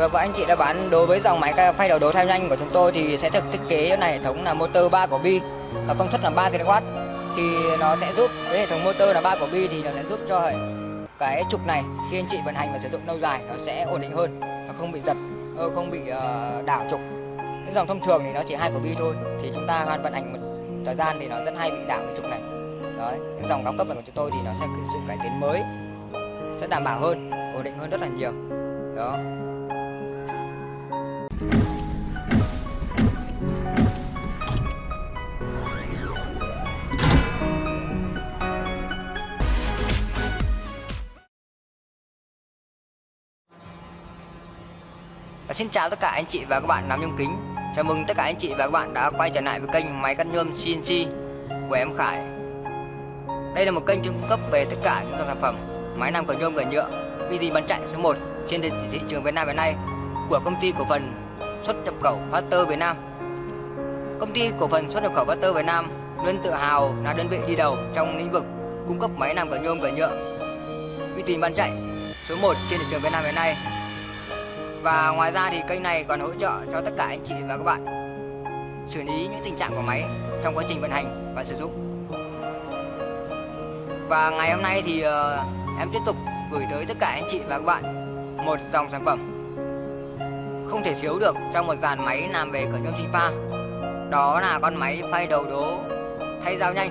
Rồi và anh chị đã bán đối với dòng máy phay đầu đấu theo nhanh của chúng tôi thì sẽ được thiết kế này, hệ thống là motor 3 của bi. Và công suất là 3 kW thì nó sẽ giúp, với hệ thống motor là 3 của bi thì nó sẽ giúp cho hệ cái trục này khi anh chị vận hành và sử dụng lâu dài nó sẽ ổn định hơn nó không bị giật ờ, không bị ờ, đảo trục. Những dòng thông thường thì nó chỉ hai của bi thôi, thì chúng ta hoàn vận hành một thời gian thì nó rất hay bị đảo cái trục này. Đấy, những dòng cao cấp này của chúng tôi thì nó sẽ có sự cải tiến mới, sẽ đảm bảo hơn, ổn định hơn rất là nhiều. Đó xin chào tất cả anh chị và các bạn nắm nhôm kính. Chào mừng tất cả anh chị và các bạn đã quay trở lại với kênh máy cắt nhôm CNC của em Khải. Đây là một kênh cung cấp về tất cả những sản phẩm, máy làm cửa nhôm cửa nhựa VD bán chạy số 1 trên thị trường Việt Nam hiện nay của công ty cổ phần xuất nhập khẩu Factor Việt Nam. Công ty cổ phần xuất nhập khẩu Factor Việt Nam luôn tự hào là đơn vị đi đầu trong lĩnh vực cung cấp máy làm cửa nhôm cửa nhựa. Uy tín bán chạy số 1 trên thị trường Việt Nam hiện nay. Và ngoài ra thì kênh này còn hỗ trợ cho tất cả anh chị và các bạn xử lý những tình trạng của máy trong quá trình vận hành và sử dụng. Và ngày hôm nay thì uh, em tiếp tục gửi tới tất cả anh chị và các bạn một dòng sản phẩm không thể thiếu được trong một dàn máy làm về cửa nhôm sinh pha. Đó là con máy phay đầu đố thay dao nhanh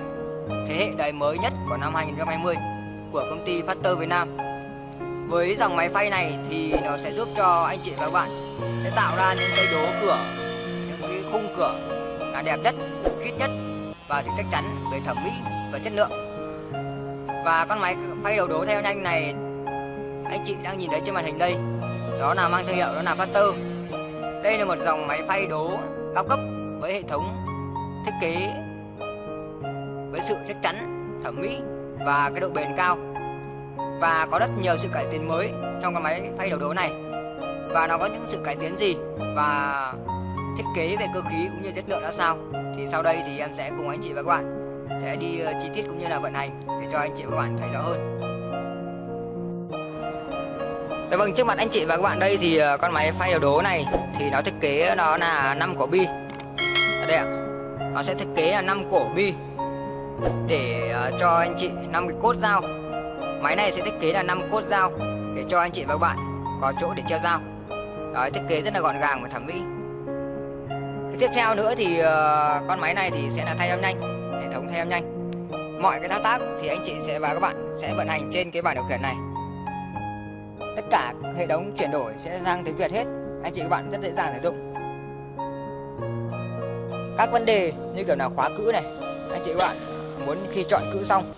thế hệ đời mới nhất của năm 2020 của công ty Factor Việt Nam với dòng máy phay này thì nó sẽ giúp cho anh chị và các bạn sẽ tạo ra những cây đố cửa, những cái khung cửa là đẹp nhất, khít nhất và sự chắc chắn về thẩm mỹ và chất lượng. Và con máy phay đầu đố theo nhanh này anh chị đang nhìn thấy trên màn hình đây, đó là mang thương hiệu đó là Factor. Đây là một dòng máy phay đố cao cấp với hệ thống thiết kế với sự chắc chắn, thẩm mỹ và cái độ bền cao. Và có rất nhiều sự cải tiến mới trong cái máy phay đầu đố này. Và nó có những sự cải tiến gì và thiết kế về cơ khí cũng như chất lượng ra sao? Thì sau đây thì em sẽ cùng anh chị và các bạn sẽ đi ờ, chi tiết cũng như là vận hành để cho anh chị và các bạn thấy rõ hơn. Dạ vâng, trước mặt anh chị và các bạn đây thì ờ, con máy phay đầu đố này thì nó thiết kế nó là 5 cổ bi. Ở đây ạ. Nó sẽ thiết kế là 5 cổ bi để ờ, cho anh chị 5 cái cốt dao Máy này sẽ thiết kế là 5 cốt dao để cho anh chị và các bạn có chỗ để treo dao. Đó, thiết kế rất là gọn gàng và thẩm mỹ. Tiếp theo nữa thì ờ, con máy này thì sẽ là thay âm nhanh, hệ thống thay âm nhanh. Mọi cái thao tác thì anh chị sẽ và các bạn sẽ vận hành trên cái bảng điều khiển này. Cả hệ thống chuyển đổi sẽ sang tiếng Việt hết. Anh chị các bạn rất dễ dàng sử dụng. Các vấn đề như kiểu là khóa cữ này, anh chị các bạn muốn khi chọn cữ xong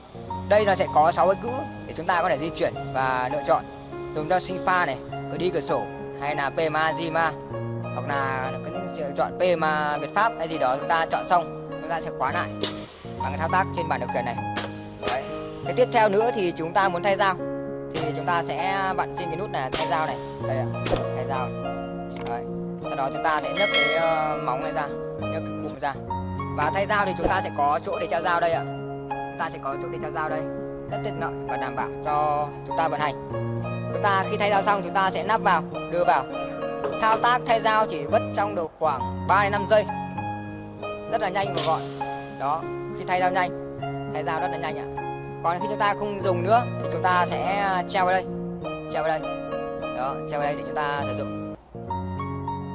đây nó sẽ có 6 cái cữ để chúng ta có thể di chuyển và lựa chọn dùng cho sinh pha này cửa đi cửa sổ hay là PMA Zima hoặc là chọn PMA Việt Pháp hay gì đó chúng ta chọn xong chúng ta sẽ khóa lại bằng cái thao tác trên bàn điều khiển này Đấy. cái tiếp theo nữa thì chúng ta muốn thay dao thì chúng ta sẽ à, vặn trên cái nút này thay dao này. Đây ạ thay dao. Đấy. sau đó chúng ta sẽ nhấc cái uh, móng này ra nhấc cái cụm ra. Và thay dao thì chúng ta sẽ có chỗ để treo dao đây ạ. Chúng ta sẽ có chỗ để treo dao đây. Rất tiện lợi và đảm bảo cho chúng ta vận hành. Chúng ta khi thay dao xong chúng ta sẽ nắp vào đưa vào. Thao tác thay dao chỉ mất trong được khoảng 3 đến 5 giây. Rất là nhanh và gọn. Đó khi thay dao nhanh thay dao rất là nhanh ạ còn khi chúng ta không dùng nữa, thì chúng ta sẽ à, treo vào đây. Treo vào đây. Đó, treo vào đây để chúng ta sử dụng.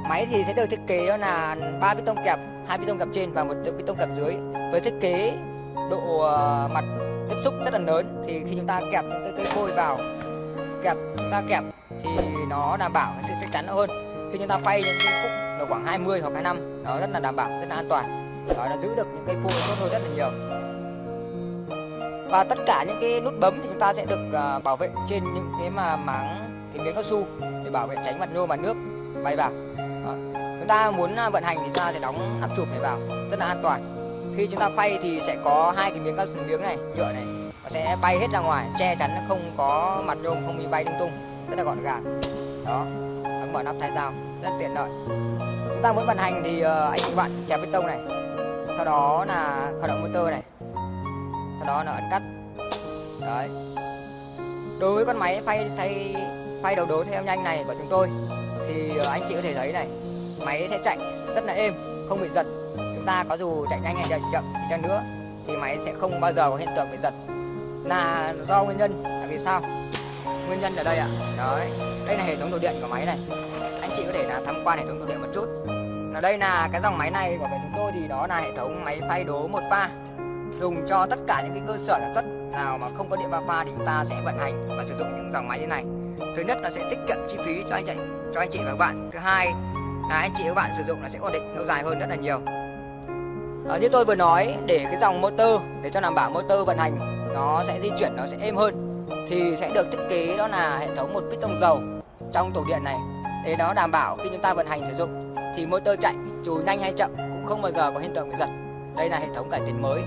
Máy thì sẽ được thiết kế đó là ba piston kẹp, hai piston kẹp trên và một piston kẹp dưới. Với thiết kế độ à, mặt tiếp xúc rất là lớn, thì khi chúng ta kẹp những cái cây phôi vào, kẹp chúng ta kẹp, thì nó đảm bảo sự chắc chắn hơn. Khi chúng ta phay những cái khúc là khoảng 20 hoặc 25 nó rất là đảm bảo, rất là an toàn. Đó, nó giữ được những cây phôi tốt hơn rất là nhiều và tất cả những cái nút bấm thì chúng ta sẽ được uh, bảo vệ trên những cái mà máng cái miếng cao su để bảo vệ tránh mặt nhôm và nước. Bay vào. Đó. chúng ta muốn uh, vận hành thì chúng ta sẽ đóng nắp chụp này vào. Rất là an toàn. Khi chúng ta phay thì sẽ có hai cái miếng cao su miếng này nhựa này nó sẽ bay hết ra ngoài che chắn nó không có mặt nhôm không bị bay lung tung. Rất là gọn gàng. Đó. Ấn mở nắp thay dao. Rất tiện lợi. Chúng ta muốn vận hành thì uh, anh bạn kẹp bê tông này. Sau đó là khởi động motor này sau đó là ấn cắt. Đấy. Đối với con máy phay thay, phay đầu đố theo nhanh này của chúng tôi, thì ờ, anh chị có thể thấy này, máy sẽ chạy rất là êm, không bị giật. Chúng ta có dù chạy nhanh hay chạy chậm đi chăng nữa, thì máy sẽ không bao giờ có hiện tượng bị giật. Là do nguyên nhân, là vì sao? Nguyên nhân ở đây ạ. Đấy, đây là hệ thống đồ điện của máy này. Anh chị có thể là tham quan hệ thống đồ điện một chút. Ở đây là cái dòng máy này của bên chúng tôi thì đó là hệ thống máy phay đố một pha dùng cho tất cả những cái cơ sở sản xuất nào mà không có điện ba pha thì chúng ta sẽ vận hành và sử dụng những dòng máy như này. Thứ nhất là sẽ tiết kiệm chi phí cho anh chị cho anh chị và các bạn. Thứ hai là anh chị và các bạn sử dụng là sẽ ổn định lâu dài hơn rất là nhiều. À, như tôi vừa nói để cái dòng motor để cho đảm bảo motor vận hành nó sẽ di chuyển nó sẽ êm hơn thì sẽ được thiết kế đó là hệ thống một piston dầu trong tổ điện này. Để nó đảm bảo khi chúng ta vận hành sử dụng thì motor chạy dù nhanh hay chậm cũng không bao giờ có hiện tượng bị giật. Đây là hệ thống cải tiến mới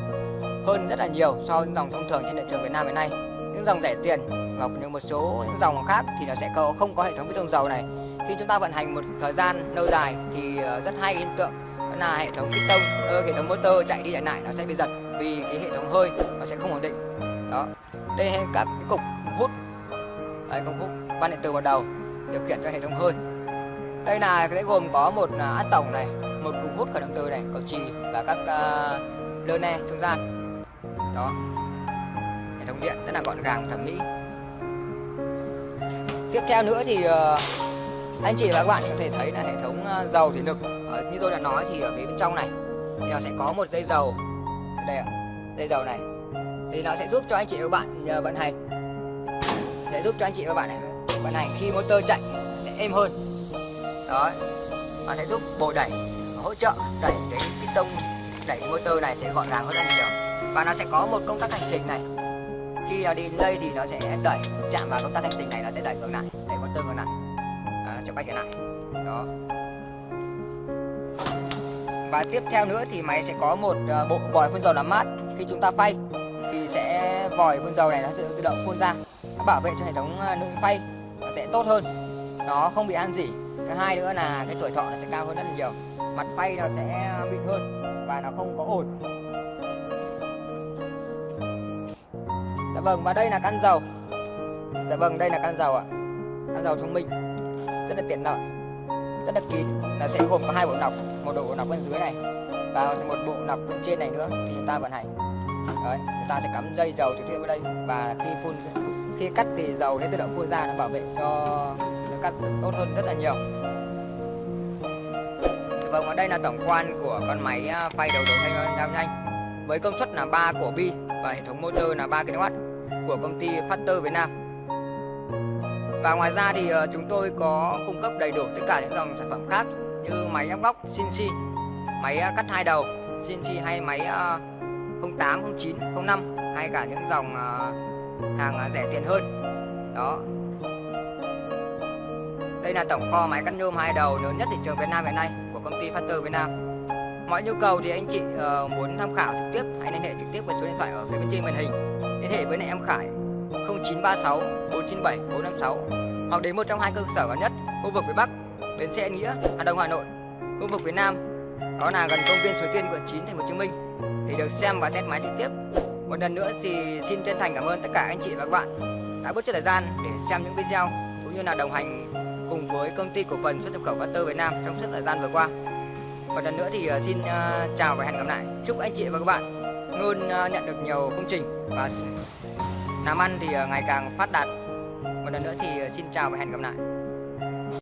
hơn rất là nhiều so với những dòng thông thường trên thị trường Việt Nam hiện nay. Những dòng rẻ tiền và những một số những dòng khác thì nó sẽ có không có hệ thống piston dầu này. Khi chúng ta vận hành một thời gian lâu dài thì ờ, rất hay hiện tượng đó là hệ thống piston tông ờ, hệ thống motor chạy đi chạy lại nó sẽ bị giật vì cái hệ thống hơi nó sẽ không ổn định. Đó. Đây là các cái cục hút. Đây cục hút quan điện từ vào đầu điều khiển cho hệ thống hơi. Đây là sẽ gồm có một à, át tổng này một cục hút khởi động từ này cầu trì và các uh, lơ ne trung gian đó. Hệ thống điện rất là gọn gàng, thẩm mỹ. Tiếp theo nữa thì ờ, anh chị và các bạn có thể thấy là hệ thống ờ, dầu thủy lực ờ, như tôi đã nói thì ở phía bên trong này thì nó sẽ có một dây dầu. Đây ạ, dây dầu này. Thì nó sẽ giúp cho anh chị và các bạn nhờ vận hành. Để giúp cho anh chị và bạn này vận hành khi motor chạy sẽ êm hơn. Đó. Và sẽ giúp bồi đẩy, hỗ trợ đẩy cái piston đẩy motor này sẽ gọn gàng hơn rất nhiều và nó sẽ có một công tắc hành trình này. Khi à, đi đây thì nó sẽ đẩy chạm vào công tắc hành trình này nó sẽ đẩy ngược lại đẩy motor ngược lại. À, cho quay trở lại. Đó. Và tiếp theo nữa thì máy sẽ có một à, bộ vòi phun dầu làm mát. Khi chúng ta phay thì sẽ vòi phun dầu này nó sẽ tự động phun ra nó bảo vệ cho hệ thống à, nước phay nó sẽ tốt hơn. Nó không bị ăn dỉ. Thứ hai nữa là cái tuổi thọ nó sẽ cao hơn rất là nhiều. Mặt phay nó sẽ mịn hơn và nó không có ồn. Dạ vâng và đây là căn dầu. Dạ vâng đây là căn dầu ạ. Căn dầu thông minh, rất là tiện lợi, rất là kín. Là sẽ gồm có hai bộ nọc, một bộ nọc bên dưới này và một bộ nọc bên trên này nữa thì chúng ta vận hành. Đấy, chúng ta sẽ cắm dây dầu trực tiếp vào đây và khi phun, khi cắt thì dầu sẽ tự động phun ra nó bảo vệ cho nó cắt tốt hơn rất là nhiều. Dạ vâng ở đây là tổng quan của con máy à, phay đầu đầu thanh nam nhanh. Với công suất là 3 của bi và hệ thống motor là 3 kW của công ty Factor Việt Nam và ngoài ra thì ờ, chúng tôi có cung cấp đầy đủ tất cả những dòng sản phẩm khác như máy ép góc CNC, máy ờ, cắt hai đầu CNC hay máy 08, 09, 05 hay cả những dòng ờ, hàng rẻ tiền hơn. Đó. Đây là tổng kho máy cắt nhôm hai đầu lớn nhất thị trường Việt Nam hiện nay của công ty Factor Việt Nam. Mọi nhu cầu thì anh chị muốn tham khảo trực tiếp hãy liên hệ trực tiếp với số điện thoại ở phía bên trên màn hình. Liên hệ với lại em Khải 0936 497 456 hoặc đến một trong hai cơ sở gần nhất, khu vực phía Bắc, bến xe Nghĩa, Hà Đông, Hà Nội. Khu vực phía Nam đó là gần công viên Suối Tiên, quận 9 thành phố Hồ Chí Minh. Để được xem và test máy trực tiếp. Một lần nữa thì xin chân thành cảm ơn tất cả anh chị và các bạn đã bớt chút thời gian để xem những video, cũng như là đồng hành cùng với công ty cổ phần xuất nhập khẩu Factor Việt Nam trong suốt thời gian vừa qua. Một lần nữa thì ờ, xin ờ, chào và hẹn gặp lại. Chúc anh chị và các bạn luôn ờ, nhận được nhiều công trình và làm ăn thì ờ, ngày càng phát đạt. Một lần nữa thì ờ, xin chào và hẹn gặp lại.